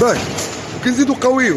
طيب كنزيدو قويو